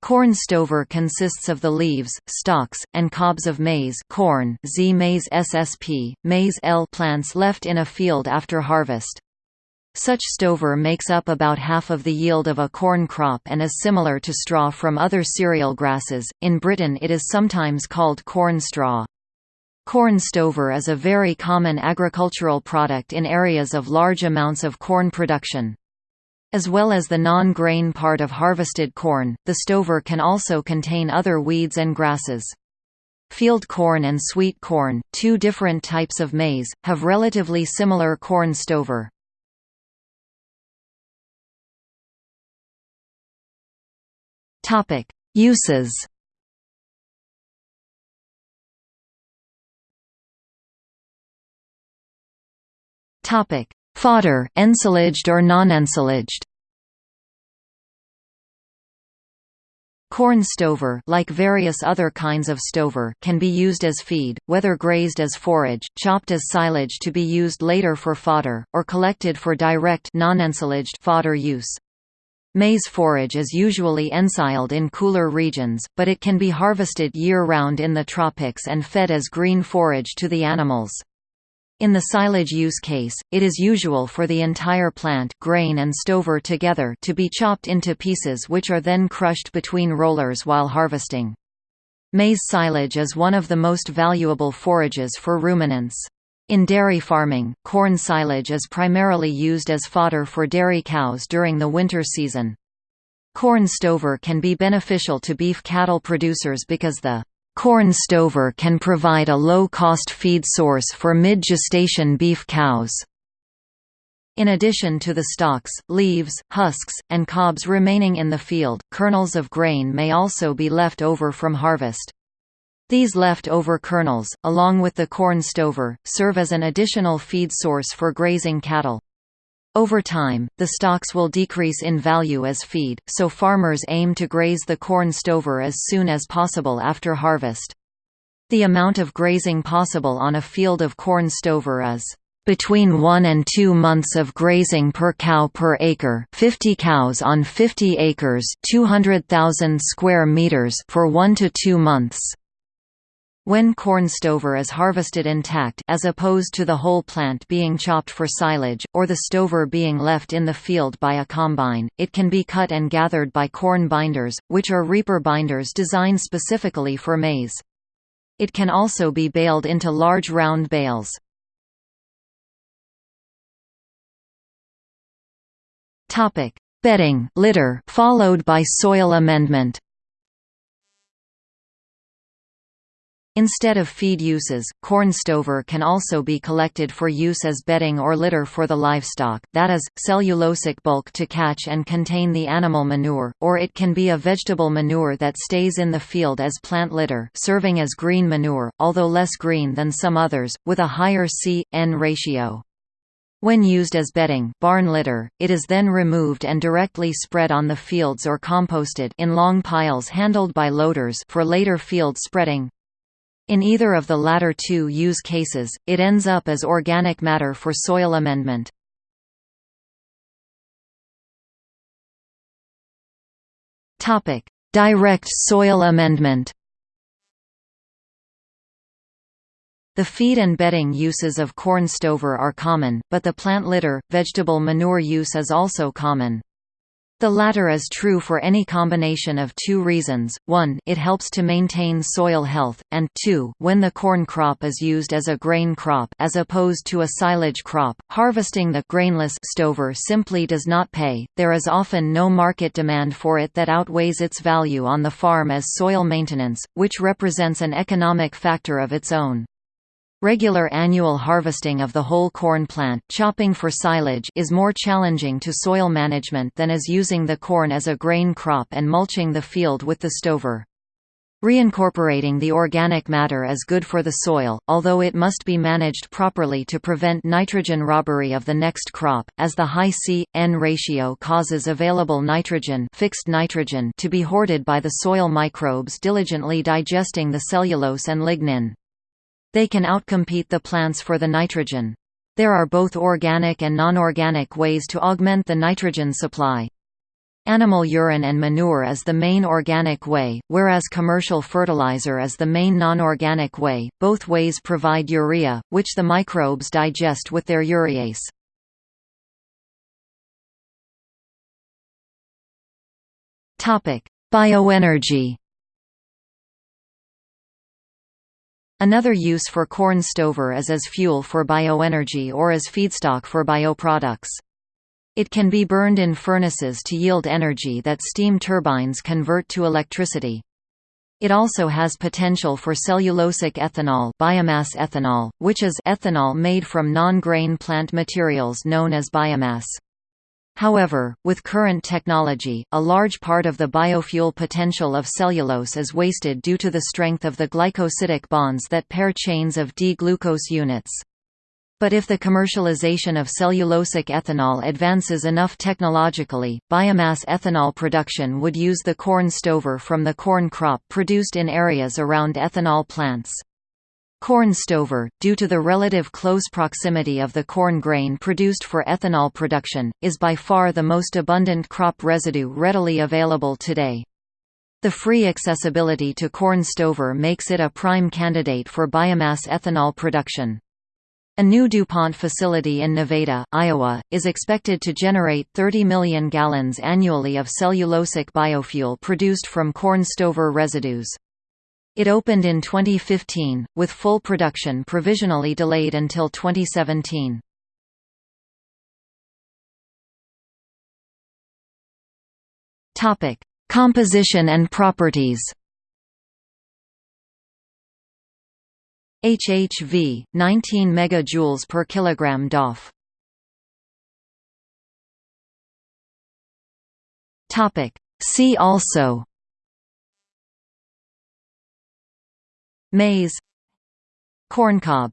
Corn stover consists of the leaves, stalks, and cobs of maize corn Zea mays SSP, mays L plants left in a field after harvest. Such stover makes up about half of the yield of a corn crop and is similar to straw from other cereal grasses. In Britain it is sometimes called corn straw. Corn stover is a very common agricultural product in areas of large amounts of corn production. As well as the non-grain part of harvested corn, the stover can also contain other weeds and grasses. Field corn and sweet corn, two different types of maize, have relatively similar corn stover. Uses. Topic: Fodder, ensilaged or non-ensilaged. Corn stover like various other kinds of stover can be used as feed, whether grazed as forage, chopped as silage to be used later for fodder, or collected for direct non-ensilaged fodder use. Maize forage is usually ensiled in cooler regions, but it can be harvested year-round in the tropics and fed as green forage to the animals. In the silage use case, it is usual for the entire plant grain and stover together to be chopped into pieces which are then crushed between rollers while harvesting. Maize silage is one of the most valuable forages for ruminants. In dairy farming, corn silage is primarily used as fodder for dairy cows during the winter season. Corn stover can be beneficial to beef cattle producers because the corn stover can provide a low-cost feed source for mid-gestation beef cows. In addition to the stalks, leaves, husks, and cobs remaining in the field, kernels of grain may also be left over from harvest. These left-over kernels, along with the corn stover, serve as an additional feed source for grazing cattle. Over time, the stalks will decrease in value as feed, so farmers aim to graze the corn stover as soon as possible after harvest. The amount of grazing possible on a field of corn stover is between 1 and 2 months of grazing per cow per acre 50 cows on 50 acres 200,000 square meters for 1 to 2 months. When corn stover is harvested intact as opposed to the whole plant being chopped for silage, or the stover being left in the field by a combine, it can be cut and gathered by corn binders, which are reaper binders designed specifically for maize. It can also be baled into large round bales. Bedding litter followed by soil amendment Instead of feed uses, corn stover can also be collected for use as bedding or litter for the livestock, that is, cellulosic bulk to catch and contain the animal manure, or it can be a vegetable manure that stays in the field as plant litter serving as green manure, although less green than some others, with a higher C-N ratio. When used as bedding barn litter, it is then removed and directly spread on the fields or composted in long piles handled by loaders for later field spreading. In either of the latter two use cases, it ends up as organic matter for soil amendment. Direct soil amendment The feed and bedding uses of corn stover are common, but the plant litter, vegetable manure use is also common. The latter is true for any combination of two reasons, 1 it helps to maintain soil health, and 2 when the corn crop is used as a grain crop as opposed to a silage crop, harvesting the grainless stover simply does not pay, there is often no market demand for it that outweighs its value on the farm as soil maintenance, which represents an economic factor of its own. Regular annual harvesting of the whole corn plant chopping for silage is more challenging to soil management than is using the corn as a grain crop and mulching the field with the stover. Reincorporating the organic matter is good for the soil, although it must be managed properly to prevent nitrogen robbery of the next crop, as the high C-N ratio causes available nitrogen, fixed nitrogen to be hoarded by the soil microbes diligently digesting the cellulose and lignin. They can outcompete the plants for the nitrogen. There are both organic and non-organic ways to augment the nitrogen supply. Animal urine and manure as the main organic way, whereas commercial fertilizer is the main non-organic way. Both ways provide urea, which the microbes digest with their urease. Topic: Bioenergy. Another use for corn stover is as fuel for bioenergy or as feedstock for bioproducts. It can be burned in furnaces to yield energy that steam turbines convert to electricity. It also has potential for cellulosic ethanol, biomass ethanol which is ethanol made from non-grain plant materials known as biomass. However, with current technology, a large part of the biofuel potential of cellulose is wasted due to the strength of the glycosidic bonds that pair chains of D-glucose units. But if the commercialization of cellulosic ethanol advances enough technologically, biomass ethanol production would use the corn stover from the corn crop produced in areas around ethanol plants. Corn stover, due to the relative close proximity of the corn grain produced for ethanol production, is by far the most abundant crop residue readily available today. The free accessibility to corn stover makes it a prime candidate for biomass ethanol production. A new DuPont facility in Nevada, Iowa, is expected to generate 30 million gallons annually of cellulosic biofuel produced from corn stover residues. It opened in 2015, with full production provisionally delayed until 2017. Topic: Composition and properties. HHV 19 megajoules per kilogram DOF Topic See also Maize Corncob